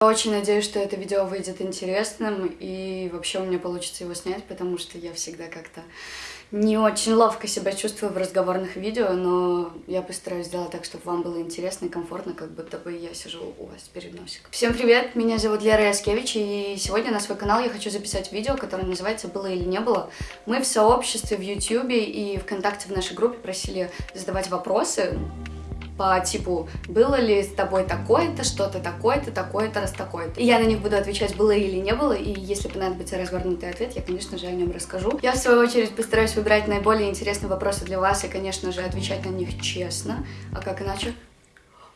Очень надеюсь, что это видео выйдет интересным и вообще у меня получится его снять, потому что я всегда как-то не очень ловко себя чувствую в разговорных видео, но я постараюсь сделать так, чтобы вам было интересно и комфортно, как будто бы я сижу у вас перед носиком. Всем привет, меня зовут Лера Яскевич, и сегодня на свой канал я хочу записать видео, которое называется «Было или не было». Мы в сообществе в YouTube и ВКонтакте в нашей группе просили задавать вопросы, по типу «Было ли с тобой такое-то, что-то такое-то, такое-то, раз такое-то?» И я на них буду отвечать «Было или не было», и если понадобится развернутый ответ, я, конечно же, о нем расскажу. Я, в свою очередь, постараюсь выбирать наиболее интересные вопросы для вас и, конечно же, отвечать на них честно. А как иначе?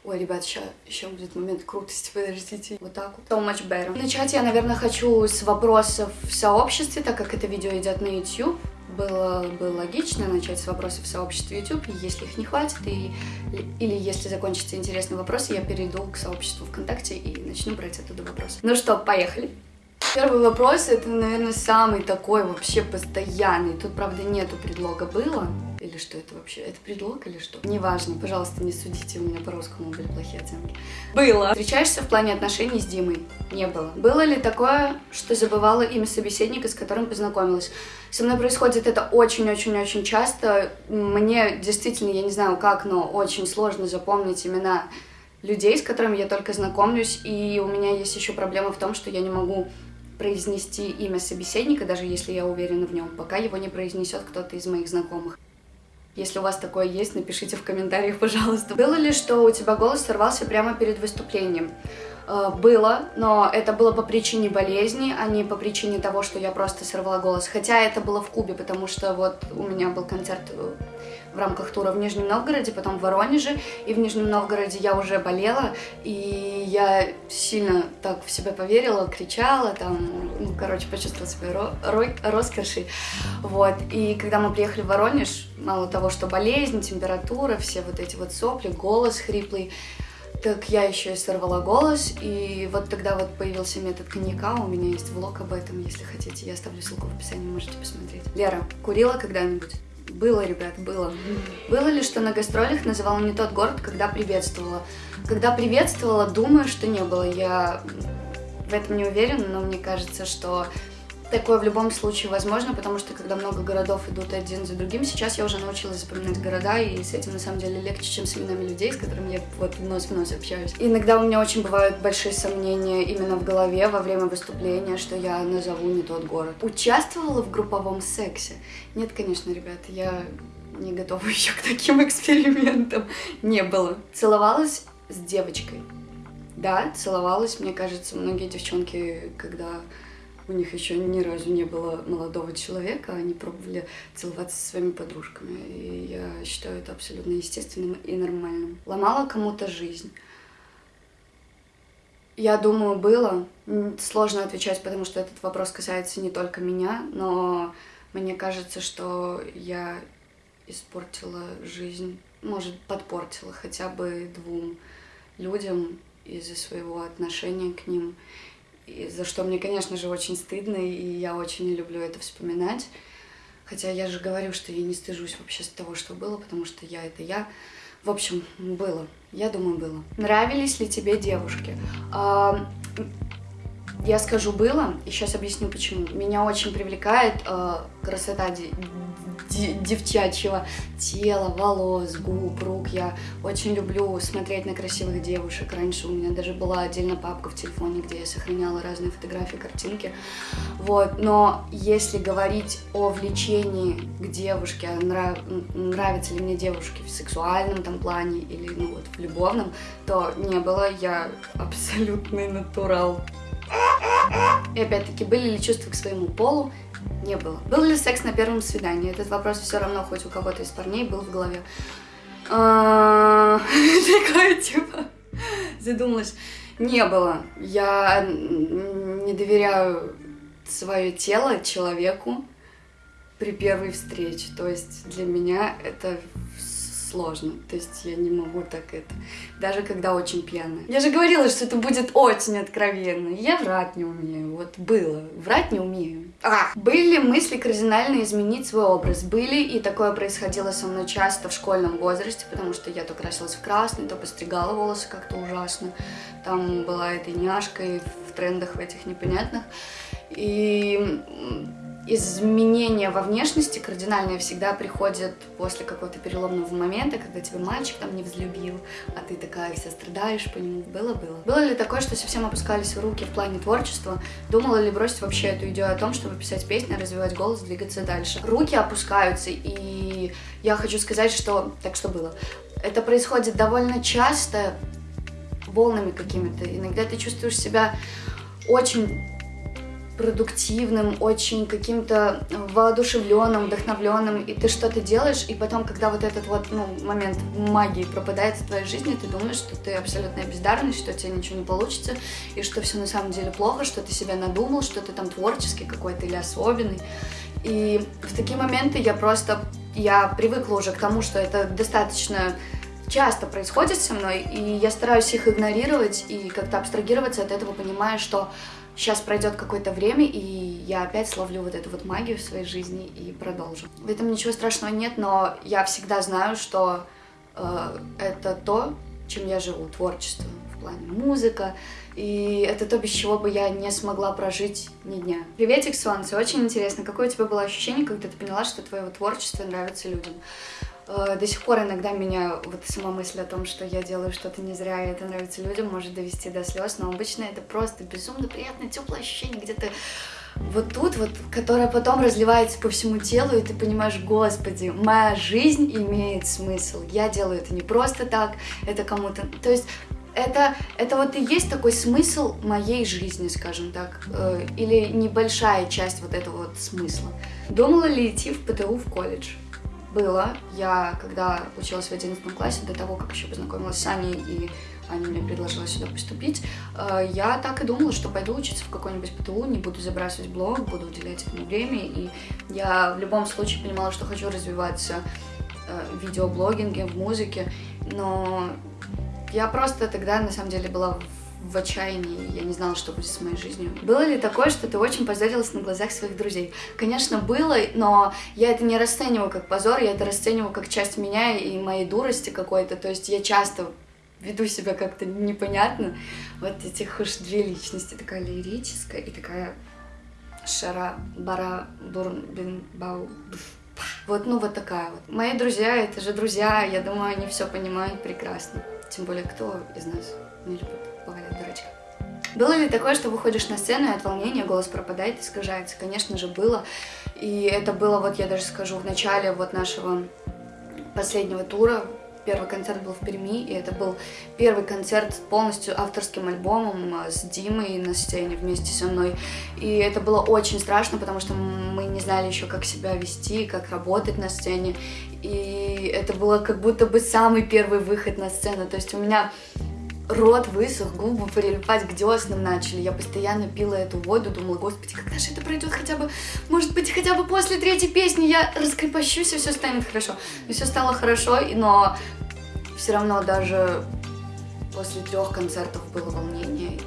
Ой, ребят, сейчас еще будет момент крутости, подождите. Вот так вот. So much better. Начать я, наверное, хочу с вопросов в сообществе, так как это видео идет на YouTube было бы логично начать с вопросов в сообществе YouTube, если их не хватит, и, или если закончатся интересные вопросы, я перейду к сообществу ВКонтакте и начну брать оттуда вопросы. Ну что, поехали! Первый вопрос, это, наверное, самый такой вообще постоянный. Тут, правда, нету предлога «было». Или что это вообще? Это предлог или что? Неважно, пожалуйста, не судите, у меня по-русскому были плохие оценки. Было. Встречаешься в плане отношений с Димой? Не было. Было ли такое, что забывала имя собеседника, с которым познакомилась? Со мной происходит это очень-очень-очень часто. Мне действительно, я не знаю как, но очень сложно запомнить имена людей, с которыми я только знакомлюсь, и у меня есть еще проблема в том, что я не могу произнести имя собеседника, даже если я уверена в нем, пока его не произнесет кто-то из моих знакомых. Если у вас такое есть, напишите в комментариях, пожалуйста. Было ли, что у тебя голос сорвался прямо перед выступлением? Э, было, но это было по причине болезни, а не по причине того, что я просто сорвала голос. Хотя это было в Кубе, потому что вот у меня был концерт э, в рамках тура в Нижнем Новгороде, потом в Воронеже, и в Нижнем Новгороде я уже болела, и я сильно так в себя поверила, кричала, там, ну, короче, почувствовала себя ро ро роскошей, вот, и когда мы приехали в Воронеж, мало того, что болезнь, температура, все вот эти вот сопли, голос хриплый, так я еще и сорвала голос, и вот тогда вот появился метод коньяка, у меня есть влог об этом, если хотите, я оставлю ссылку в описании, можете посмотреть. Лера, курила когда-нибудь? Было, ребят, было. Было ли, что на гастролях называла не тот город, когда приветствовала? Когда приветствовала, думаю, что не было. Я в этом не уверена, но мне кажется, что Такое в любом случае возможно, потому что когда много городов идут один за другим, сейчас я уже научилась запоминать города, и с этим на самом деле легче, чем с именами людей, с которыми я вот нос в нос общаюсь. иногда у меня очень бывают большие сомнения именно в голове во время выступления, что я назову не тот город. Участвовала в групповом сексе? Нет, конечно, ребят, я не готова еще к таким экспериментам. Не было. Целовалась с девочкой. Да, целовалась, мне кажется, многие девчонки, когда у них еще ни разу не было молодого человека, они пробовали целоваться со своими подружками. И я считаю это абсолютно естественным и нормальным. Ломала кому-то жизнь. Я думаю, было. Сложно отвечать, потому что этот вопрос касается не только меня, но мне кажется, что я испортила жизнь, может, подпортила хотя бы двум людям из-за своего отношения к ним за что мне, конечно же, очень стыдно, и я очень не люблю это вспоминать. Хотя я же говорю, что я не стыжусь вообще с того, что было, потому что я — это я. В общем, было. Я думаю, было. Нравились ли тебе девушки? А, я скажу было, и сейчас объясню почему. Меня очень привлекает э, красота девчачьего тела, волос, губ, рук. Я очень люблю смотреть на красивых девушек. Раньше у меня даже была отдельная папка в телефоне, где я сохраняла разные фотографии, картинки. Вот. Но если говорить о влечении к девушке, нрав... нравятся ли мне девушки в сексуальном там плане или ну, вот, в любовном, то не было. Я абсолютный натурал. И опять-таки, были ли чувства к своему полу? Не было. Был ли секс на первом свидании? Этот вопрос все равно хоть у кого-то из парней был в голове. А, такое типа задумалась. Не было. Я не доверяю свое тело человеку при первой встрече. То есть для меня это сложно. То есть я не могу так это. Даже когда очень пьяная. Я же говорила, что это будет очень откровенно. Я врать не умею. Вот было. Врать не умею. А! Были мысли кардинально изменить свой образ. Были, и такое происходило со мной часто в школьном возрасте, потому что я то красилась в красный, то постригала волосы как-то ужасно. Там была этой няшкой в трендах в этих непонятных. И изменения во внешности кардинальные всегда приходят после какого-то переломного момента, когда тебя мальчик там не взлюбил, а ты такая вся страдаешь по нему. Было-было. Было ли такое, что совсем опускались руки в плане творчества? Думала ли бросить вообще эту идею о том, чтобы писать песни, развивать голос, двигаться дальше? Руки опускаются, и я хочу сказать, что... Так что было? Это происходит довольно часто, волнами какими-то. Иногда ты чувствуешь себя очень продуктивным, очень каким-то воодушевленным, вдохновленным, и ты что-то делаешь, и потом, когда вот этот вот ну, момент магии пропадает в твоей жизни, ты думаешь, что ты абсолютная бездарность, что у тебя ничего не получится, и что все на самом деле плохо, что ты себя надумал, что ты там творческий какой-то или особенный. И в такие моменты я просто, я привыкла уже к тому, что это достаточно часто происходит со мной, и я стараюсь их игнорировать и как-то абстрагироваться от этого, понимая, что сейчас пройдет какое-то время, и я опять словлю вот эту вот магию в своей жизни и продолжу. В этом ничего страшного нет, но я всегда знаю, что э, это то, чем я живу, творчество в плане музыка, и это то, без чего бы я не смогла прожить ни дня. Приветик, Солнце, очень интересно, какое у тебя было ощущение, когда ты поняла, что твое творчество нравится людям? Э, до сих пор иногда меня вот сама мысль о том, что я делаю что-то не зря, и это нравится людям, может довести до слез, но обычно это просто безумно приятное, теплое ощущение где-то вот тут вот, которое потом разливается по всему телу, и ты понимаешь, господи, моя жизнь имеет смысл. Я делаю это не просто так, это кому-то... То есть это, это вот и есть такой смысл моей жизни, скажем так, э, или небольшая часть вот этого вот смысла. Думала ли идти в ПТУ в колледж? Было. Я, когда училась в 11 классе, до того, как еще познакомилась с Аней, и Аня мне предложила сюда поступить, э, я так и думала, что пойду учиться в какой-нибудь ПТУ, не буду забрасывать блог, буду уделять этому время, и я в любом случае понимала, что хочу развиваться э, в видеоблогинге, в музыке, но я просто тогда, на самом деле, была в отчаянии, я не знала, что будет с моей жизнью. Было ли такое, что ты очень позорилась на глазах своих друзей? Конечно, было, но я это не расцениваю как позор, я это расцениваю как часть меня и моей дурости какой-то, то есть я часто веду себя как-то непонятно. Вот этих уж две личности, такая лирическая и такая шара, бара, бурн, бин, бау, вот, ну, вот такая вот. Мои друзья, это же друзья, я думаю, они все понимают прекрасно. Тем более, кто из нас не любит. Было ли такое, что выходишь на сцену, и от волнения голос пропадает, искажается? Конечно же, было. И это было, вот я даже скажу, в начале вот нашего последнего тура. Первый концерт был в Перми, и это был первый концерт с полностью авторским альбомом а, с Димой на сцене вместе со мной. И это было очень страшно, потому что мы не знали еще, как себя вести, как работать на сцене. И это было как будто бы самый первый выход на сцену. То есть у меня рот высох, губы прилипать к деснам начали. Я постоянно пила эту воду, думала, господи, когда же это пройдет хотя бы, может быть, хотя бы после третьей песни я раскрепощусь и все станет хорошо. И все стало хорошо, но все равно даже после трех концертов было волнение.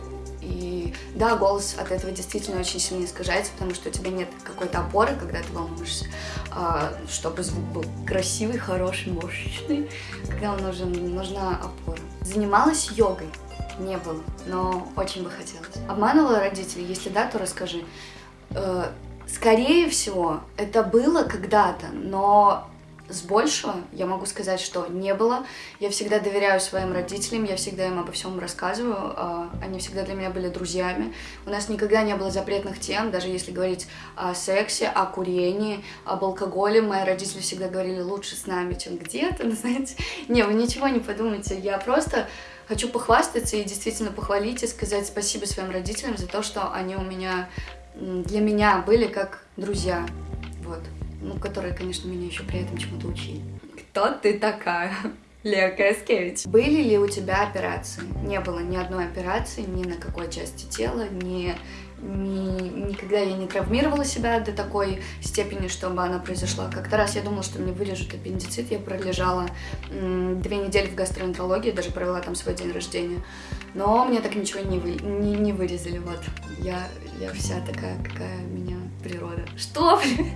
И да, голос от этого действительно очень сильно искажается, потому что у тебя нет какой-то опоры, когда ты волнуешься, а, чтобы звук был красивый, хороший, мощный, когда нужен, нужна опора. Занималась йогой? Не было, но очень бы хотелось. Обманывала родителей? Если да, то расскажи. Э, скорее всего, это было когда-то, но с большего я могу сказать, что не было. Я всегда доверяю своим родителям, я всегда им обо всем рассказываю. А, они всегда для меня были друзьями. У нас никогда не было запретных тем, даже если говорить о сексе, о курении, об алкоголе. Мои родители всегда говорили, лучше с нами, чем где-то, знаете. Не, вы ничего не подумайте. Я просто хочу похвастаться и действительно похвалить и сказать спасибо своим родителям за то, что они у меня, для меня были как друзья. Вот ну, которые, конечно, меня еще при этом чему-то учили. Кто ты такая? Лео Каскевич. Были ли у тебя операции? Не было ни одной операции, ни на какой части тела, ни ни, никогда я не травмировала себя до такой степени, чтобы она произошла. Как-то раз я думала, что мне вырежут аппендицит, я пролежала две недели в гастроэнтерологии, даже провела там свой день рождения. Но мне так ничего не, вы, не, не вырезали, вот. Я, я вся такая, какая меня природа. Что, блин?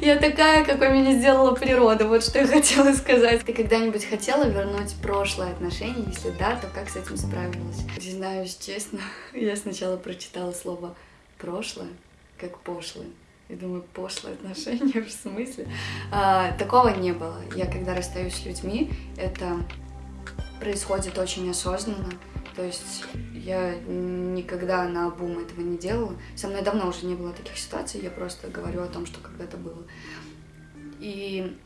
Я такая, какой меня сделала природа, вот что я хотела сказать. Ты когда-нибудь хотела вернуть прошлое отношение? Если да, то как с этим справилась? Признаюсь честно, я сначала прочитала слово «прошлое», как «пошлое». Я думаю, пошлое отношение, в смысле? А, такого не было. Я когда расстаюсь с людьми, это происходит очень осознанно. То есть я никогда на обум этого не делала. Со мной давно уже не было таких ситуаций, я просто говорю о том, что когда-то было. И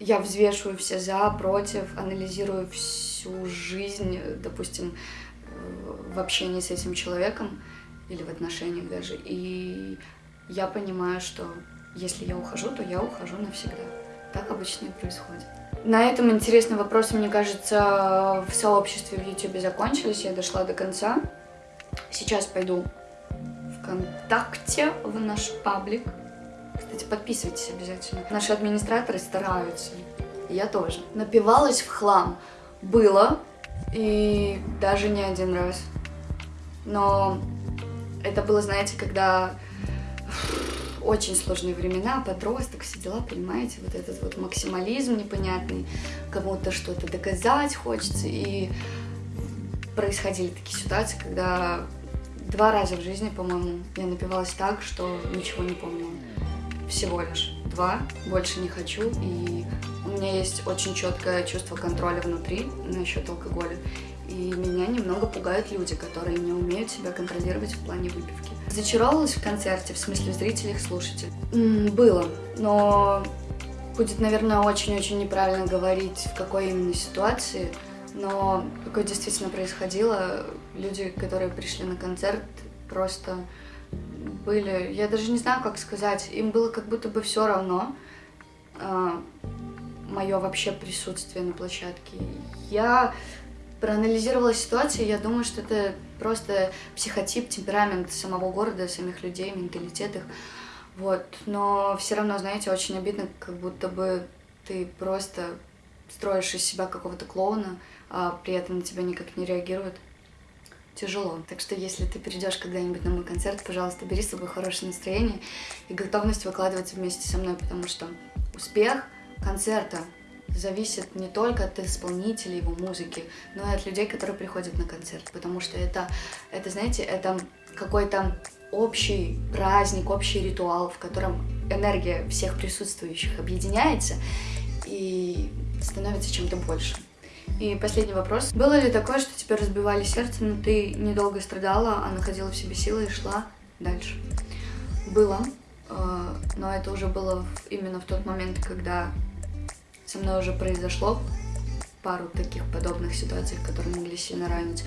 я взвешиваю все за, против, анализирую всю жизнь, допустим, в общении с этим человеком или в отношениях даже. И я понимаю, что если я ухожу, то я ухожу навсегда. Так обычно и происходит. На этом интересные вопросы, мне кажется, в сообществе в YouTube закончились. Я дошла до конца. Сейчас пойду ВКонтакте в наш паблик. Кстати, подписывайтесь обязательно. Наши администраторы стараются. Я тоже. Напивалась в хлам. Было. И даже не один раз. Но это было, знаете, когда очень сложные времена, подросток, все дела, понимаете, вот этот вот максимализм непонятный, кому-то что-то доказать хочется, и происходили такие ситуации, когда два раза в жизни, по-моему, я напивалась так, что ничего не помнила. Всего лишь два, больше не хочу, и у меня есть очень четкое чувство контроля внутри насчет алкоголя. И меня немного пугают люди, которые не умеют себя контролировать в плане выпивки. Зачаровалась в концерте, в смысле в зрителях, слушателей? было, но будет, наверное, очень-очень неправильно говорить, в какой именно ситуации, но такое действительно происходило. Люди, которые пришли на концерт, просто были, я даже не знаю, как сказать, им было как будто бы все равно а, мое вообще присутствие на площадке. Я проанализировала ситуацию, я думаю, что это просто психотип, темперамент самого города, самих людей, менталитет их. Вот. Но все равно, знаете, очень обидно, как будто бы ты просто строишь из себя какого-то клоуна, а при этом на тебя никак не реагируют. Тяжело. Так что если ты придешь когда-нибудь на мой концерт, пожалуйста, бери с собой хорошее настроение и готовность выкладываться вместе со мной, потому что успех концерта зависит не только от исполнителя его музыки, но и от людей, которые приходят на концерт, потому что это, это знаете, это какой-то общий праздник, общий ритуал, в котором энергия всех присутствующих объединяется и становится чем-то большим. И последний вопрос. Было ли такое, что тебе разбивали сердце, но ты недолго страдала, а находила в себе силы и шла дальше? Было, э, но это уже было именно в тот момент, когда со мной уже произошло пару таких подобных ситуаций, которые могли сильно ранить.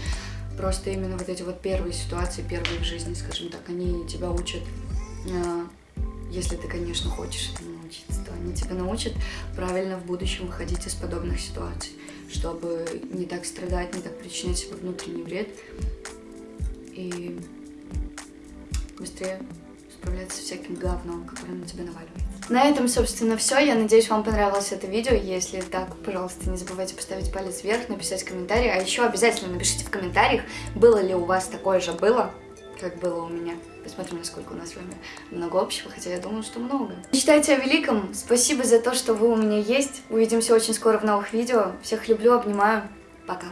Просто именно вот эти вот первые ситуации, первые в жизни, скажем так, они тебя учат, а, если ты, конечно, хочешь этому научиться, то они тебя научат правильно в будущем выходить из подобных ситуаций, чтобы не так страдать, не так причинять себе внутренний вред и быстрее справляться с всяким говном, которое на тебя наваливается. На этом, собственно, все. Я надеюсь, вам понравилось это видео. Если так, пожалуйста, не забывайте поставить палец вверх, написать комментарий. А еще обязательно напишите в комментариях, было ли у вас такое же было, как было у меня. Посмотрим, насколько у нас с вами много общего, хотя я думаю, что много. Мечтайте о великом. Спасибо за то, что вы у меня есть. Увидимся очень скоро в новых видео. Всех люблю, обнимаю. Пока.